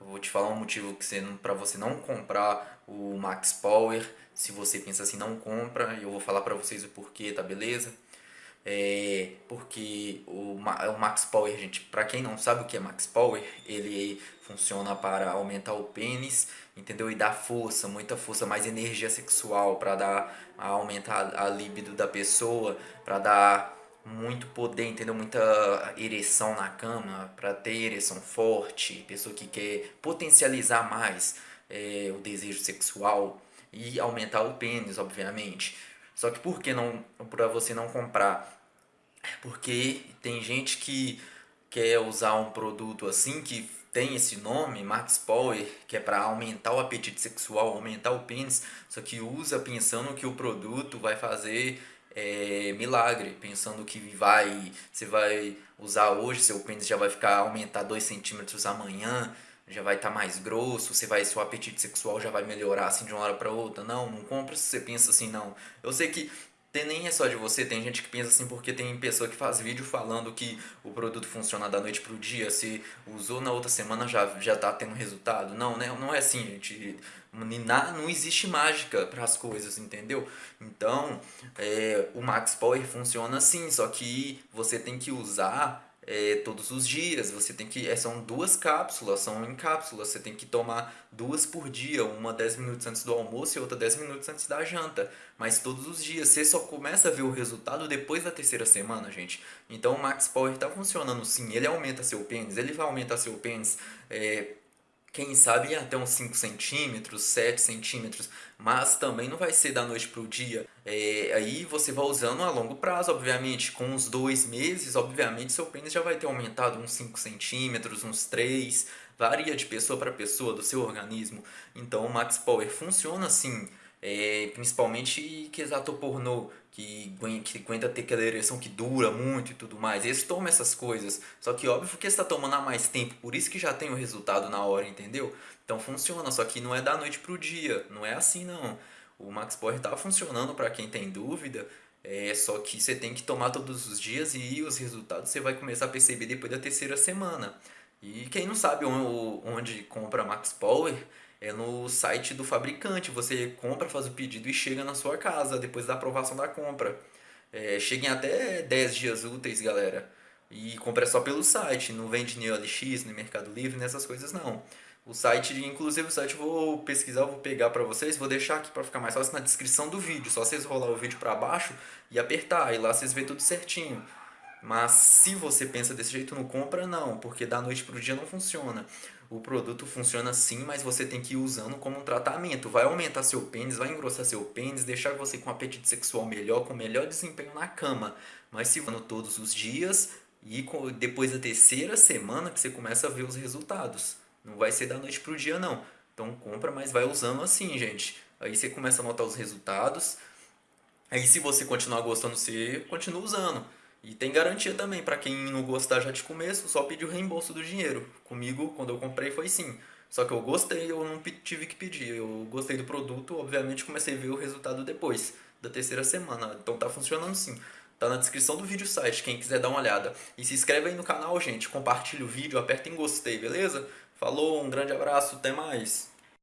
Eu vou te falar um motivo que para você não comprar o Max Power. Se você pensa assim, não compra. E eu vou falar para vocês o porquê, tá beleza? É porque o, o Max Power, gente, para quem não sabe o que é Max Power, ele funciona para aumentar o pênis, entendeu? E dar força, muita força, mais energia sexual para dar aumentar a libido da pessoa, para dar muito poder, entendeu? Muita ereção na cama, para ter ereção forte, pessoa que quer potencializar mais é, o desejo sexual e aumentar o pênis, obviamente. Só que por que não para você não comprar? Porque tem gente que quer usar um produto assim que tem esse nome, Max Power, que é para aumentar o apetite sexual, aumentar o pênis, só que usa pensando que o produto vai fazer é, milagre, pensando que vai, você vai usar hoje, seu pênis já vai ficar aumentar 2 centímetros amanhã, já vai estar tá mais grosso, você vai, seu apetite sexual já vai melhorar assim de uma hora para outra. Não, não compra se você pensa assim, não. Eu sei que tem, nem é só de você, tem gente que pensa assim porque tem pessoa que faz vídeo falando que o produto funciona da noite pro dia, se usou na outra semana já, já tá tendo resultado. Não, né? Não é assim, gente. Não existe mágica para as coisas, entendeu? Então, é, o Max Power funciona assim, só que você tem que usar é, todos os dias. Você tem que. É, são duas cápsulas, são em cápsulas. Você tem que tomar duas por dia, uma 10 minutos antes do almoço e outra 10 minutos antes da janta. Mas todos os dias. Você só começa a ver o resultado depois da terceira semana, gente. Então o Max Power está funcionando sim. Ele aumenta seu pênis, ele vai aumentar seu pênis. É, quem sabe até uns 5 centímetros, 7 centímetros, mas também não vai ser da noite para o dia. É, aí você vai usando a longo prazo, obviamente, com uns dois meses, obviamente seu pênis já vai ter aumentado uns 5 centímetros, uns 3, varia de pessoa para pessoa, do seu organismo. Então o Max Power funciona assim, é, principalmente que exato pornô, que, que aguenta ter aquela ereção que dura muito e tudo mais. Eles tomam essas coisas, só que óbvio que está tomando há mais tempo, por isso que já tem o resultado na hora, entendeu? Então funciona, só que não é da noite pro dia, não é assim não. O Max Power tá funcionando para quem tem dúvida, é só que você tem que tomar todos os dias e os resultados você vai começar a perceber depois da terceira semana. E quem não sabe onde compra Max Power, é no site do fabricante. Você compra, faz o pedido e chega na sua casa depois da aprovação da compra. É, cheguem até 10 dias úteis, galera. E compra só pelo site, não vende no OLX, no Mercado Livre, nessas coisas não. O site, inclusive o site eu vou pesquisar, vou pegar para vocês, vou deixar aqui para ficar mais fácil na descrição do vídeo. Só vocês rolar o vídeo para baixo e apertar, e lá vocês vê tudo certinho. Mas se você pensa desse jeito, não compra não, porque da noite pro dia não funciona. O produto funciona sim, mas você tem que ir usando como um tratamento. Vai aumentar seu pênis, vai engrossar seu pênis, deixar você com um apetite sexual melhor, com melhor desempenho na cama. Mas se vando todos os dias e depois da terceira semana que você começa a ver os resultados. Não vai ser da noite pro dia não. Então compra, mas vai usando assim, gente. Aí você começa a notar os resultados. Aí se você continuar gostando, você continua usando. E tem garantia também, para quem não gostar já de começo, só pedir o reembolso do dinheiro. Comigo, quando eu comprei, foi sim. Só que eu gostei, eu não tive que pedir. Eu gostei do produto, obviamente comecei a ver o resultado depois, da terceira semana. Então tá funcionando sim. Tá na descrição do vídeo site, quem quiser dar uma olhada. E se inscreve aí no canal, gente. Compartilha o vídeo, aperta em gostei, beleza? Falou, um grande abraço, até mais.